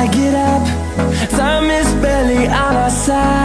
I get up Time is barely on our side.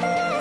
别。